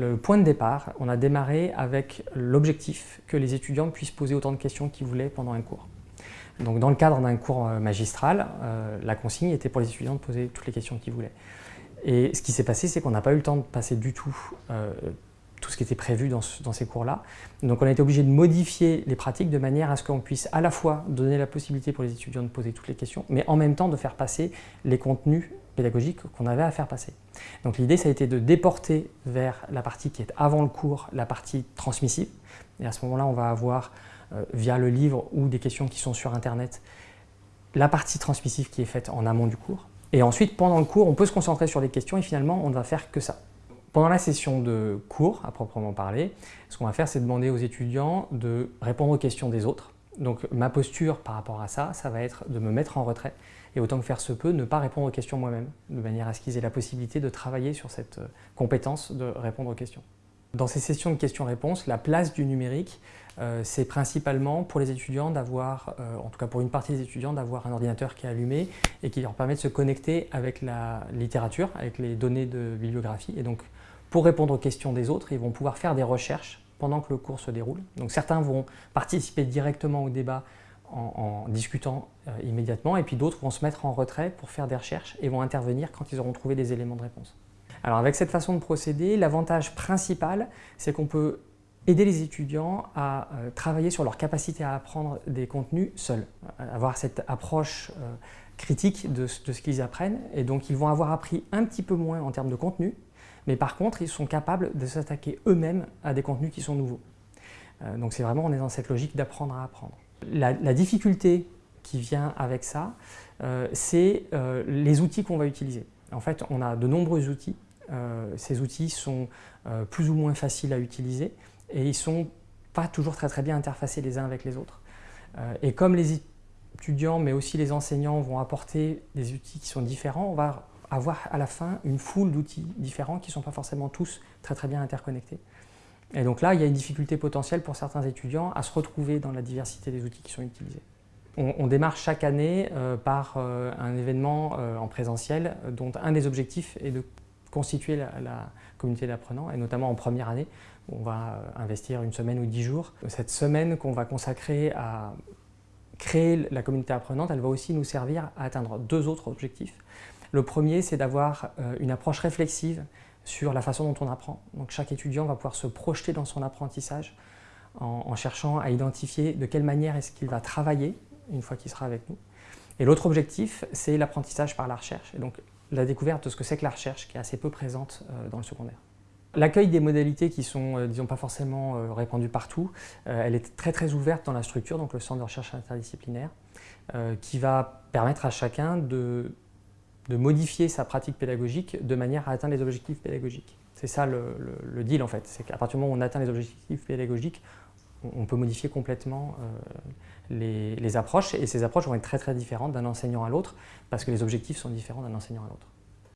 Le point de départ, on a démarré avec l'objectif que les étudiants puissent poser autant de questions qu'ils voulaient pendant un cours. Donc dans le cadre d'un cours euh, magistral, euh, la consigne était pour les étudiants de poser toutes les questions qu'ils voulaient. Et ce qui s'est passé, c'est qu'on n'a pas eu le temps de passer du tout euh, tout ce qui était prévu dans, dans ces cours-là. Donc on a été obligé de modifier les pratiques de manière à ce qu'on puisse à la fois donner la possibilité pour les étudiants de poser toutes les questions, mais en même temps de faire passer les contenus pédagogique qu'on avait à faire passer. Donc l'idée, ça a été de déporter vers la partie qui est avant le cours, la partie transmissive. Et à ce moment-là, on va avoir, euh, via le livre ou des questions qui sont sur Internet, la partie transmissive qui est faite en amont du cours. Et ensuite, pendant le cours, on peut se concentrer sur les questions et finalement, on ne va faire que ça. Pendant la session de cours, à proprement parler, ce qu'on va faire, c'est demander aux étudiants de répondre aux questions des autres donc ma posture par rapport à ça, ça va être de me mettre en retrait et autant que faire se peut, ne pas répondre aux questions moi-même, de manière à ce qu'ils aient la possibilité de travailler sur cette euh, compétence de répondre aux questions. Dans ces sessions de questions-réponses, la place du numérique, euh, c'est principalement pour les étudiants d'avoir, euh, en tout cas pour une partie des étudiants, d'avoir un ordinateur qui est allumé et qui leur permet de se connecter avec la littérature, avec les données de bibliographie. Et donc, pour répondre aux questions des autres, ils vont pouvoir faire des recherches pendant que le cours se déroule. Donc certains vont participer directement au débat en, discutant euh, immédiatement et puis d'autres vont se mettre en retrait pour faire des recherches et vont intervenir quand ils auront trouvé des éléments de réponse. Alors avec cette façon de procéder, l'avantage principal, c'est qu'on peut aider les étudiants à euh, travailler sur leur capacité à apprendre des contenus seuls, avoir cette approche euh, critique de, de ce qu'ils apprennent et donc ils vont avoir appris un petit peu moins en termes de contenu, mais par contre, ils sont capables de s'attaquer eux-mêmes à des contenus qui sont nouveaux. Euh, donc c'est vraiment, on est dans cette logique d'apprendre à apprendre. La, difficulté qui vient avec ça, euh, c'est euh, les outils qu'on va utiliser. En fait, on a de nombreux outils. ces outils sont plus ou moins faciles à utiliser et ils sont pas toujours très très bien interfacés les uns avec les autres. et comme les étudiants, mais aussi les enseignants vont apporter des outils qui sont différents, on va avoir à la fin une foule d'outils différents qui ne sont pas forcément tous très très bien interconnectés. Et donc là, il y a une difficulté potentielle pour certains étudiants à se retrouver dans la diversité des outils qui sont utilisés. On, démarre chaque année euh, par euh, un événement euh, en présentiel dont un des objectifs est de constituer la, la communauté d'apprenants et notamment en première année où on va investir une semaine ou dix jours. Cette semaine qu'on va consacrer à créer la communauté apprenante, elle va aussi nous servir à atteindre deux autres objectifs. Le premier, c'est d'avoir euh, une approche réflexive sur la façon dont on apprend. Donc chaque étudiant va pouvoir se projeter dans son apprentissage en, cherchant à identifier de quelle manière est-ce qu'il va travailler une fois qu'il sera avec nous. Et l'autre objectif, c'est l'apprentissage par la recherche, et donc la découverte de ce que c'est que la recherche, qui est assez peu présente euh, dans le secondaire. L'accueil des modalités qui sont, euh, disons, pas forcément répandues partout, elle est très très ouverte dans la structure, donc le centre de recherche interdisciplinaire, qui va permettre à chacun de de modifier sa pratique pédagogique de manière à atteindre les objectifs pédagogiques. C'est ça le, deal en fait, c'est qu'à partir du moment où on atteint les objectifs pédagogiques, on, peut modifier complètement euh, les, approches et ces approches vont être très très différentes d'un enseignant à l'autre parce que les objectifs sont différents d'un enseignant à l'autre.